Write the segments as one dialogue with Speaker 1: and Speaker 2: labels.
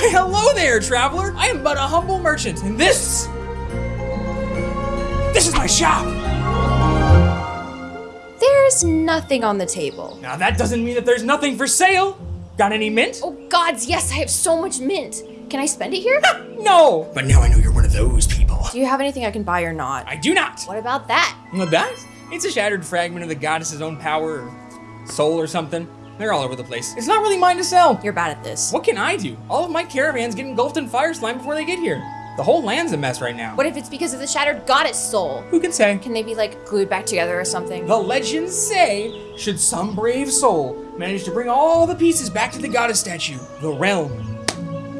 Speaker 1: Why, hello there, traveler. I am but a humble merchant, and this. This is my shop.
Speaker 2: There's nothing on the table.
Speaker 1: Now, that doesn't mean that there's nothing for sale. Got any mint?
Speaker 2: Oh gods, yes, I have so much mint. Can I spend it here?
Speaker 1: No. But now I know you're one of those people.
Speaker 2: Do you have anything I can buy or not?
Speaker 1: I do not.
Speaker 2: What about that?
Speaker 1: What that? It's a shattered fragment of the goddess's own power or soul or something. They're all over the place. It's not really mine to sell.
Speaker 2: You're bad at this.
Speaker 1: What can I do? All of my caravans get engulfed in fire slime before they get here. The whole land's a mess right now.
Speaker 2: What if it's because of the shattered goddess soul?
Speaker 1: Who can say?
Speaker 2: Can they be like glued back together or something?
Speaker 1: The legends say, should some brave soul manage to bring all the pieces back to the goddess statue, the realm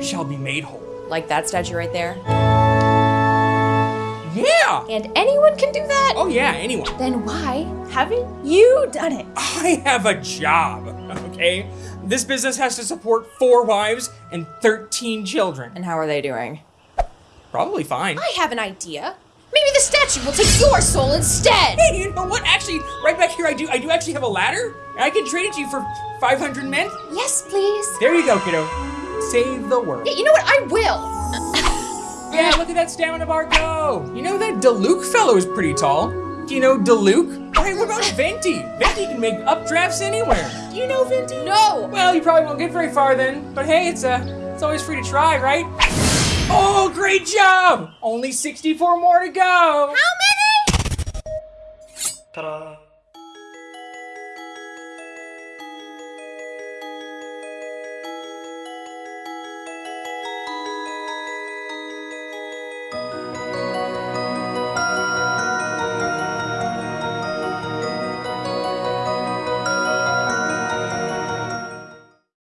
Speaker 1: shall be made whole.
Speaker 2: Like that statue right there?
Speaker 1: Yeah!
Speaker 2: And anyone can do that?
Speaker 1: Oh yeah, anyone.
Speaker 2: Then why haven't you done it?
Speaker 1: I have a job, okay? This business has to support four wives and 13 children.
Speaker 2: And how are they doing?
Speaker 1: Probably fine.
Speaker 2: I have an idea. Maybe the statue will take your soul instead.
Speaker 1: Hey, you know what? Actually, right back here, I do. I do actually have a ladder. I can trade it to you for 500 men.
Speaker 2: Yes, please.
Speaker 1: There you go, kiddo. Save the world.
Speaker 2: Yeah, you know what? I will.
Speaker 1: Yeah, look at that stamina bar go. You know that Diluc fellow is pretty tall. Do you know Diluc? Hey, what about Venti? Venti can make updrafts anywhere. Do you know Venti?
Speaker 2: No.
Speaker 1: Well, you probably won't get very far then. But hey, it's uh, it's always free to try, right? Oh, great job! Only 64 more to go.
Speaker 2: How many?